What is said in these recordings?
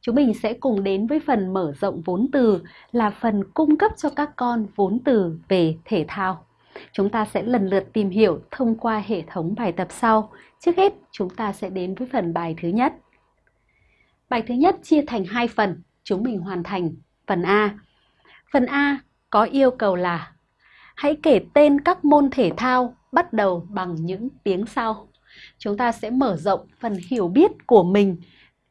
Chúng mình sẽ cùng đến với phần mở rộng vốn từ là phần cung cấp cho các con vốn từ về thể thao. Chúng ta sẽ lần lượt tìm hiểu thông qua hệ thống bài tập sau. Trước hết, chúng ta sẽ đến với phần bài thứ nhất. Bài thứ nhất chia thành hai phần, chúng mình hoàn thành phần A. Phần A có yêu cầu là hãy kể tên các môn thể thao bắt đầu bằng những tiếng sau. Chúng ta sẽ mở rộng phần hiểu biết của mình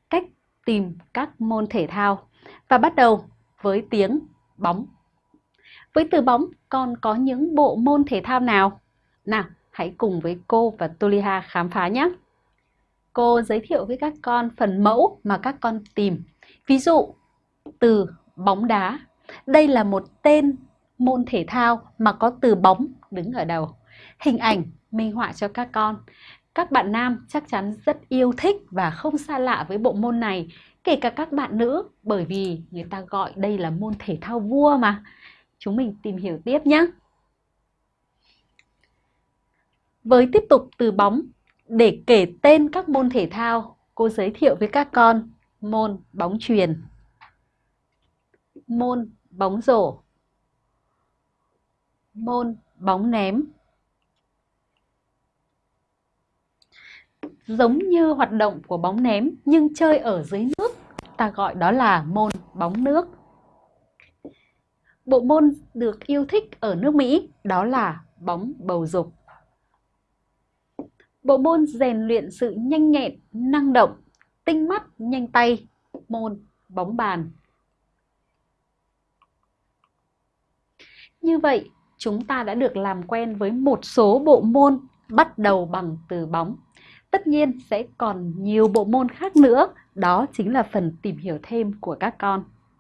cách tìm các môn thể thao và bắt đầu với tiếng bóng. Với từ bóng còn có những bộ môn thể thao nào? Nào, hãy cùng với cô và Tuliha khám phá nhé. Cô giới thiệu với các con phần mẫu mà các con tìm. Ví dụ, từ bóng đá. Đây là một tên môn thể thao mà có từ bóng đứng ở đầu. Hình ảnh minh họa cho các con. Các bạn nam chắc chắn rất yêu thích và không xa lạ với bộ môn này, kể cả các bạn nữ, bởi vì người ta gọi đây là môn thể thao vua mà. Chúng mình tìm hiểu tiếp nhé. Với tiếp tục từ bóng, để kể tên các môn thể thao, cô giới thiệu với các con môn bóng truyền, môn bóng rổ, môn bóng ném. Giống như hoạt động của bóng ném nhưng chơi ở dưới nước, ta gọi đó là môn bóng nước. Bộ môn được yêu thích ở nước Mỹ đó là bóng bầu dục. Bộ môn rèn luyện sự nhanh nhẹn, năng động, tinh mắt, nhanh tay, môn bóng bàn. Như vậy, chúng ta đã được làm quen với một số bộ môn bắt đầu bằng từ bóng. Tất nhiên sẽ còn nhiều bộ môn khác nữa, đó chính là phần tìm hiểu thêm của các con.